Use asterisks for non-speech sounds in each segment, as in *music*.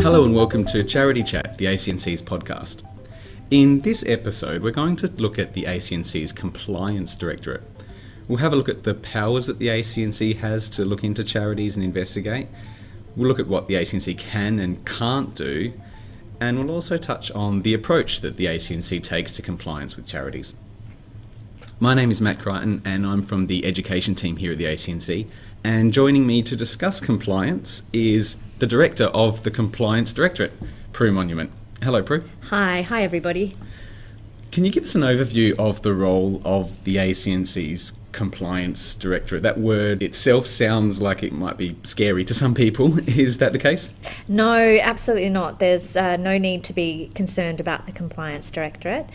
Hello and welcome to Charity Chat, the ACNC's podcast. In this episode, we're going to look at the ACNC's Compliance Directorate. We'll have a look at the powers that the ACNC has to look into charities and investigate. We'll look at what the ACNC can and can't do, and we'll also touch on the approach that the ACNC takes to compliance with charities. My name is Matt Crichton, and I'm from the education team here at the ACNC. And joining me to discuss compliance is the director of the Compliance Directorate, Prue Monument. Hello, Prue. Hi, hi everybody. Can you give us an overview of the role of the ACNC's Compliance Directorate? That word itself sounds like it might be scary to some people. *laughs* Is that the case? No, absolutely not. There's uh, no need to be concerned about the Compliance Directorate.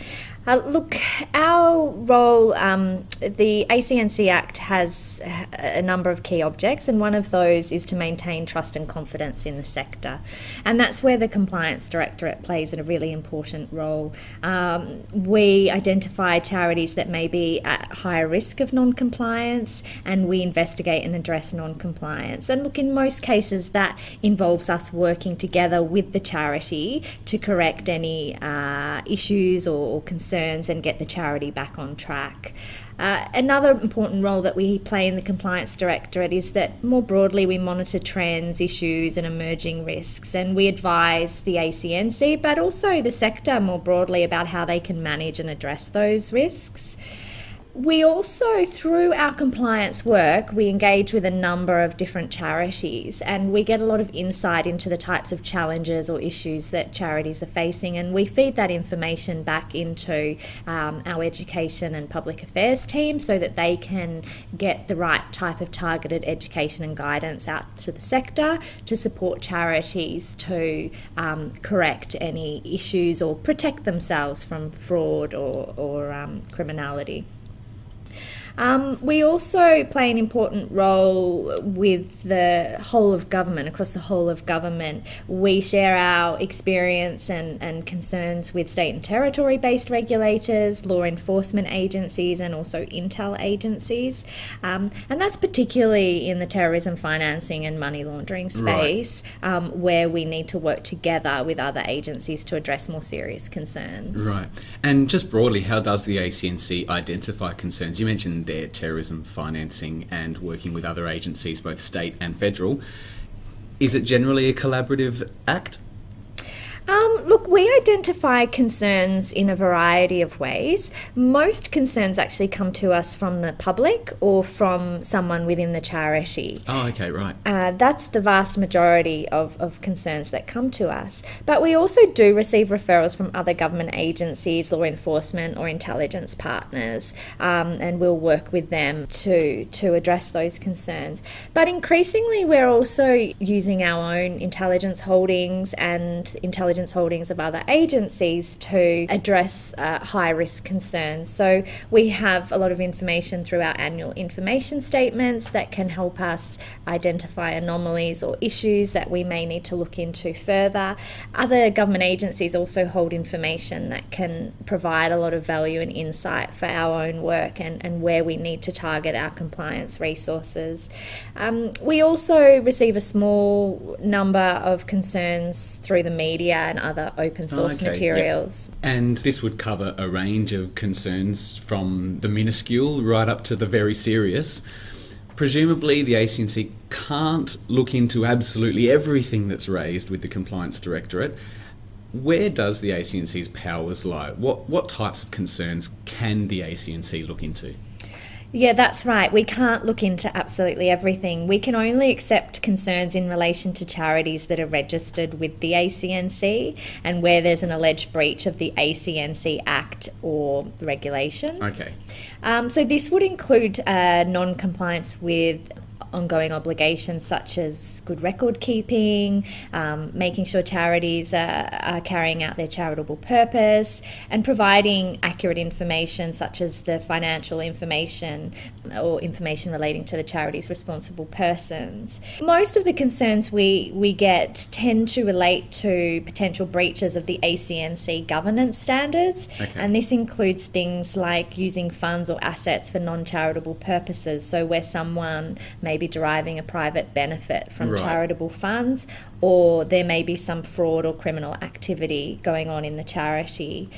Uh, look, our role, um, the ACNC Act has a number of key objects, and one of those is to maintain trust and confidence in the sector. And that's where the Compliance Directorate plays a really important role. Um, we identify charities that may be at higher risk of non compliance, and we investigate and address non compliance. And look, in most cases, that involves us working together with the charity to correct any uh, issues or, or concerns concerns and get the charity back on track. Uh, another important role that we play in the Compliance Directorate is that more broadly we monitor trends, issues, and emerging risks, and we advise the ACNC but also the sector more broadly about how they can manage and address those risks. We also, through our compliance work, we engage with a number of different charities and we get a lot of insight into the types of challenges or issues that charities are facing, and we feed that information back into um, our education and public affairs team so that they can get the right type of targeted education and guidance out to the sector to support charities to um, correct any issues or protect themselves from fraud or, or um, criminality. Um, we also play an important role with the whole of government, across the whole of government. We share our experience and, and concerns with state and territory based regulators, law enforcement agencies, and also intel agencies. Um, and that's particularly in the terrorism financing and money laundering space, right. um, where we need to work together with other agencies to address more serious concerns. Right. And just broadly, how does the ACNC identify concerns? You mentioned their terrorism financing and working with other agencies, both state and federal. Is it generally a collaborative act? Um, look, we identify concerns in a variety of ways. Most concerns actually come to us from the public or from someone within the charity. Oh, okay, right. Uh, that's the vast majority of, of concerns that come to us. But we also do receive referrals from other government agencies, law enforcement, or intelligence partners, um, and we'll work with them to, to address those concerns. But increasingly, we're also using our own intelligence holdings and intelligence intelligence holdings of other agencies to address uh, high risk concerns. So we have a lot of information through our annual information statements that can help us identify anomalies or issues that we may need to look into further. Other government agencies also hold information that can provide a lot of value and insight for our own work and, and where we need to target our compliance resources. Um, we also receive a small number of concerns through the media and other open oh, source oh, okay. materials. Yep. And this would cover a range of concerns from the minuscule right up to the very serious. Presumably, the ACNC can't look into absolutely everything that's raised with the Compliance Directorate. Where does the ACNC's powers lie? What, what types of concerns can the ACNC look into? Yeah, that's right. We can't look into absolutely everything. We can only accept concerns in relation to charities that are registered with the ACNC and where there's an alleged breach of the ACNC Act or regulations. Okay. Um, so this would include uh, non compliance with ongoing obligations such as good record keeping, um, making sure charities are, are, carrying out their charitable purpose, and providing accurate information such as the financial information or information relating to the charity's responsible persons. Most of the concerns we, we get tend to relate to potential breaches of the ACNC governance standards, okay. and this includes things like using funds or assets for non charitable purposes. So, where someone maybe be deriving a private benefit from Right. charitable funds, or there may be some fraud or criminal activity going on in the charity.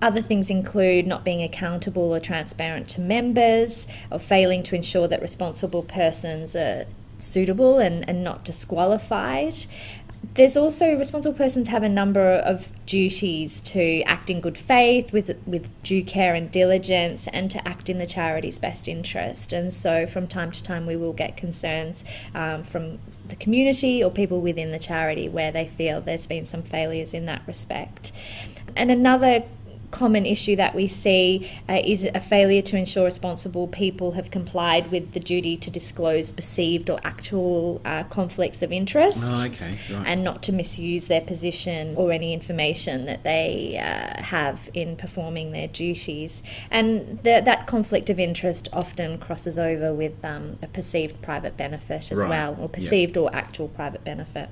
Other things include not being accountable or transparent to members, or failing to ensure that responsible persons are suitable and, and not disqualified. There's also responsible persons have a number of duties to act in good faith with with due care and diligence and to act in the charity's best interest. And so from time to time we will get concerns um, from the community or people within the charity where they feel there's been some failures in that respect. And another common issue that we see uh, is a failure to ensure responsible people have complied with the duty to disclose perceived or actual uh, conflicts of interest Oh, okay, right. and not to misuse their position or any information that they uh, have in performing their duties. And the, that conflict of interest often crosses over with um, a perceived private benefit as Right, well, or yep. perceived or actual private benefit.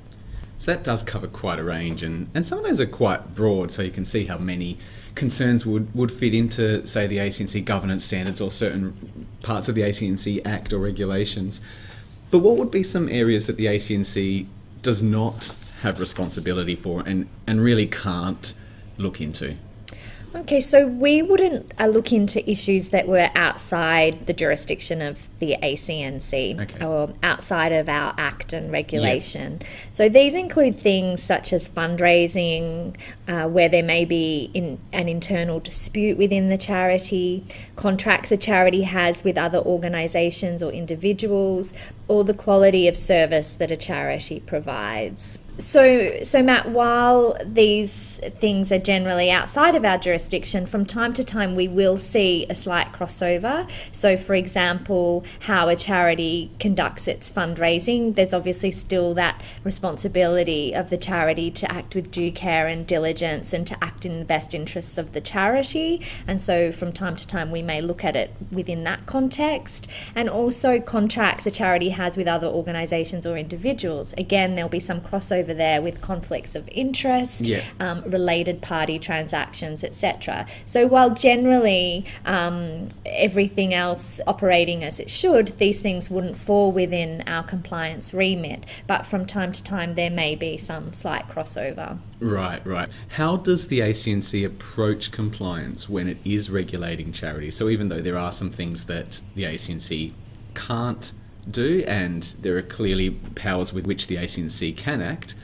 So that does cover quite a range, and, and some of those are quite broad, so you can see how many concerns would, would fit into, say, the ACNC governance standards or certain parts of the ACNC Act or regulations. But what would be some areas that the ACNC does not have responsibility for and, and really can't look into? Okay, so we wouldn't uh, look into issues that were outside the jurisdiction of the ACNC Okay. or outside of our act and regulation. So these include things such as fundraising, uh, where there may be in, an internal dispute within the charity, contracts a charity has with other organisations or individuals, or the quality of service that a charity provides. So, so Matt, while these things are generally outside of our jurisdiction, from time to time we will see a slight crossover. So, for example, how a charity conducts its fundraising, there's obviously still that responsibility of the charity to act with due care and diligence and to act in the best interests of the charity. And so, from time to time, we may look at it within that context. And also, contracts a charity has with other organisations or individuals. Again, there'll be some crossover there with conflicts of interest, Yeah. um, related party transactions, etc. So, while generally um, everything else operating as it should, these things wouldn't fall within our compliance remit. But from time to time, there may be some slight crossover. Right, right. How does the ACNC approach compliance when it is regulating charities? So even though there are some things that the ACNC can't do, and there are clearly powers with which the ACNC can act,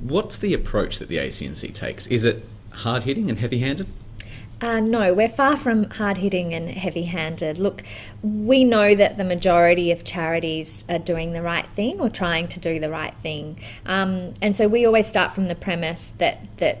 what's the approach that the ACNC takes? Is it hard hitting and heavy handed? Uh, no, we're far from hard hitting and heavy handed. Look, we know that the majority of charities are doing the right thing or trying to do the right thing. Um, and so we always start from the premise that, that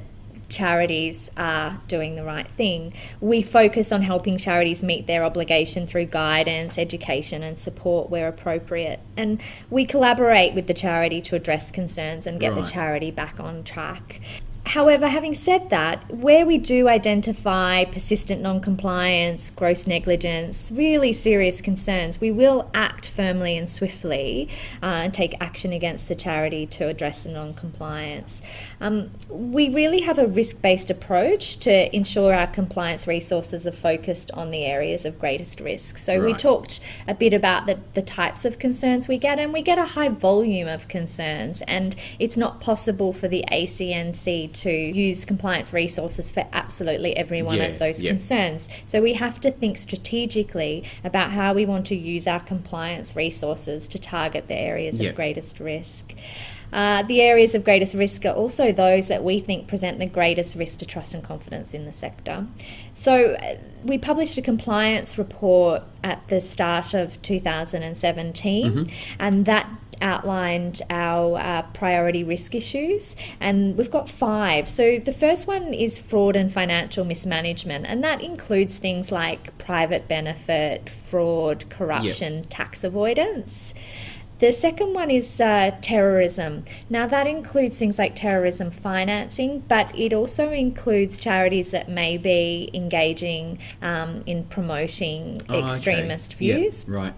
charities are doing the right thing. We focus on helping charities meet their obligation through guidance, education, and support where appropriate. And we collaborate with the charity to address concerns and get Right. the charity back on track. However, having said that, where we do identify persistent non compliance, gross negligence, really serious concerns, we will act firmly and swiftly uh, and take action against the charity to address the non compliance. Um, we really have a risk based approach to ensure our compliance resources are focused on the areas of greatest risk. So, we talked a bit about the, the types of concerns we get, and we get a high volume of concerns, and it's not possible for the ACNC to use compliance resources for absolutely every one Yeah, of those yeah. concerns. So we have to think strategically about how we want to use our compliance resources to target the areas Yeah. of greatest risk. Uh, the areas of greatest risk are also those that we think present the greatest risk to trust and confidence in the sector. So, uh, we published a compliance report at the start of 2017, and that outlined our uh, priority risk issues, and we've got five. So, the first one is fraud and financial mismanagement, and that includes things like private benefit, fraud, corruption, tax avoidance. The second one is uh, terrorism. Now, that includes things like terrorism financing, but it also includes charities that may be engaging um, in promoting Oh, extremist Yeah, views. right.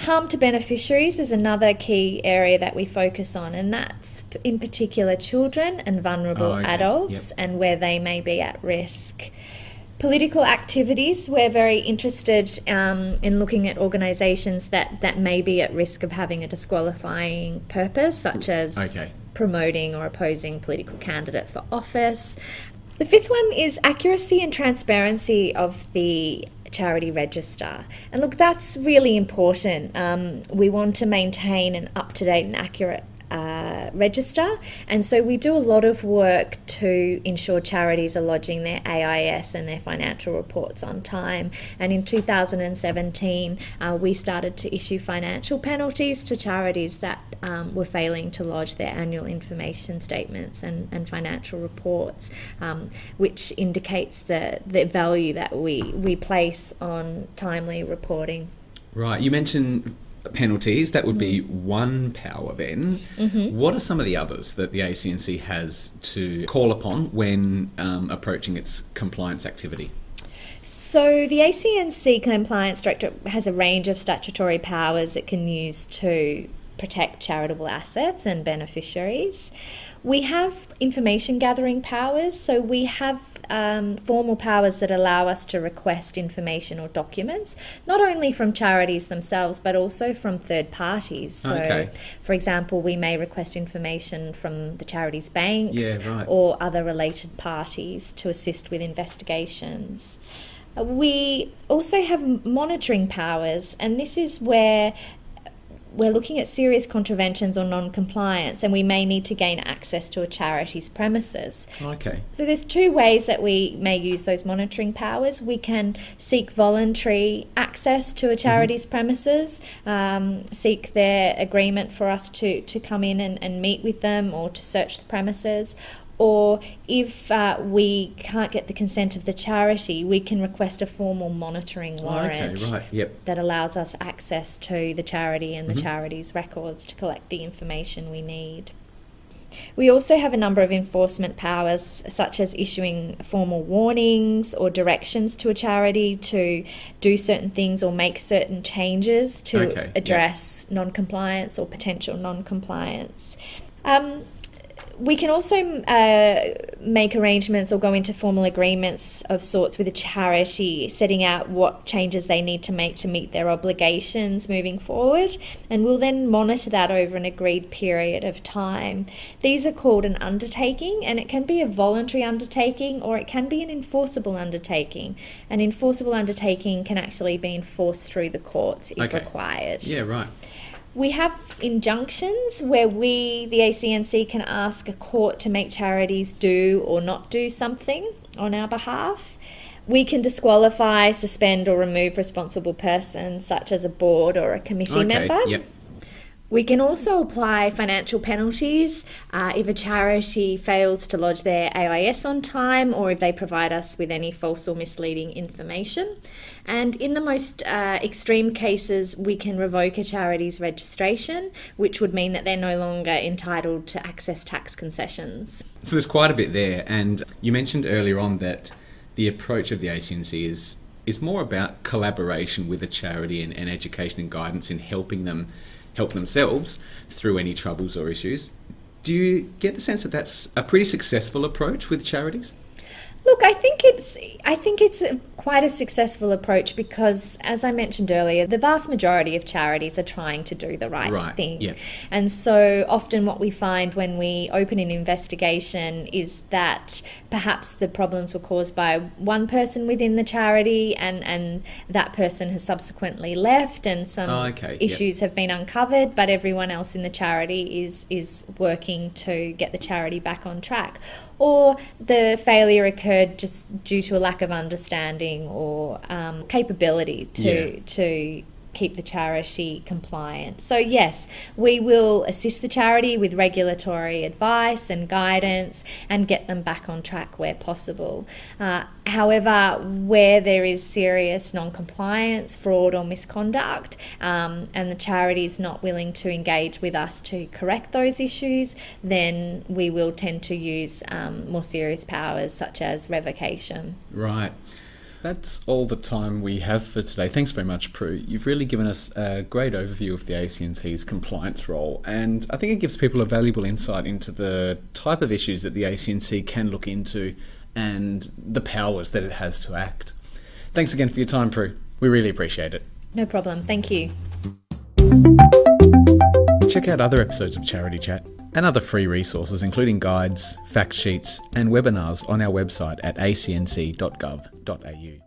Harm to beneficiaries is another key area that we focus on, and that's in particular children and vulnerable Oh, okay. adults Yep. and where they may be at risk. Political activities, we're very interested um, in looking at organisations that, that may be at risk of having a disqualifying purpose, such as Okay. promoting or opposing political candidate for office. The fifth one is accuracy and transparency of the charity register. And look, that's really important. Um, we want to maintain an up to date and accurate uh, register, and so we do a lot of work to ensure charities are lodging their AIS and their financial reports on time. And in 2017, uh, we started to issue financial penalties to charities that um, were failing to lodge their annual information statements and, and financial reports, um, which indicates the, the value that we, we place on timely reporting. Right. You mentioned penalties. That would be one power then. What are some of the others that the ACNC has to call upon when um, approaching its compliance activity? So, the ACNC Compliance Directorate has a range of statutory powers it can use to protect charitable assets and beneficiaries. We have information gathering powers, so we have um, formal powers that allow us to request information or documents, not only from charities themselves, but also from third parties. So, Okay. for example, we may request information from the charity's banks Yeah, right. or other related parties to assist with investigations. Uh, We also have monitoring powers, and this is where we're looking at serious contraventions or non-compliance, and we may need to gain access to a charity's premises. Okay. So there's two ways that we may use those monitoring powers. We can seek voluntary access to a charity's premises, um, seek their agreement for us to, to come in and, and meet with them or to search the premises. Or if uh, we can't get the consent of the charity, we can request a formal monitoring warrant Okay, right. Yep. that allows us access to the charity and the charity's records to collect the information we need. We also have a number of enforcement powers, such as issuing formal warnings or directions to a charity to do certain things or make certain changes to Okay, address non compliance or potential non compliance. Um, we can also uh, make arrangements or go into formal agreements of sorts with a charity, setting out what changes they need to make to meet their obligations moving forward, and we'll then monitor that over an agreed period of time. These are called an undertaking, and it can be a voluntary undertaking or it can be an enforceable undertaking. An enforceable undertaking can actually be enforced through the courts if Okay. required. Yeah, right. We have injunctions where we, the ACNC, can ask a court to make charities do or not do something on our behalf. We can disqualify, suspend, or remove responsible persons, such as a board or a committee Okay. member. Yep. We can also apply financial penalties uh, if a charity fails to lodge their AIS on time or if they provide us with any false or misleading information. And in the most uh, extreme cases, we can revoke a charity's registration, which would mean that they're no longer entitled to access tax concessions. So there's quite a bit there, and you mentioned earlier on that the approach of the ACNC is is more about collaboration with a charity and, and education and guidance in helping them help themselves through any troubles or issues. Do you get the sense that that's a pretty successful approach with charities? Look, I think it's I think it's a, quite a successful approach because, as I mentioned earlier, the vast majority of charities are trying to do the right, Right, thing. yeah. And so often, what we find when we open an investigation is that perhaps the problems were caused by one person within the charity, and and that person has subsequently left, and some Oh, okay, issues have been uncovered, but everyone else in the charity is is working to get the charity back on track. Or the failure occurred just due to a lack of understanding or um, capability to Yeah. to keep the charity compliant. So yes, we will assist the charity with regulatory advice and guidance and get them back on track where possible. Uh, however, where there is serious non-compliance, fraud or misconduct, um, and the charity is not willing to engage with us to correct those issues, then we will tend to use um, more serious powers such as revocation. Right. That's all the time we have for today. Thanks very much, Prue. You've really given us a great overview of the ACNC's compliance role, and I think it gives people a valuable insight into the type of issues that the ACNC can look into and the powers that it has to act. Thanks again for your time, Prue. We really appreciate it. No problem. Thank you. Check out other episodes of Charity Chat and other free resources, including guides, fact sheets, and webinars on our website at acnc.gov.au.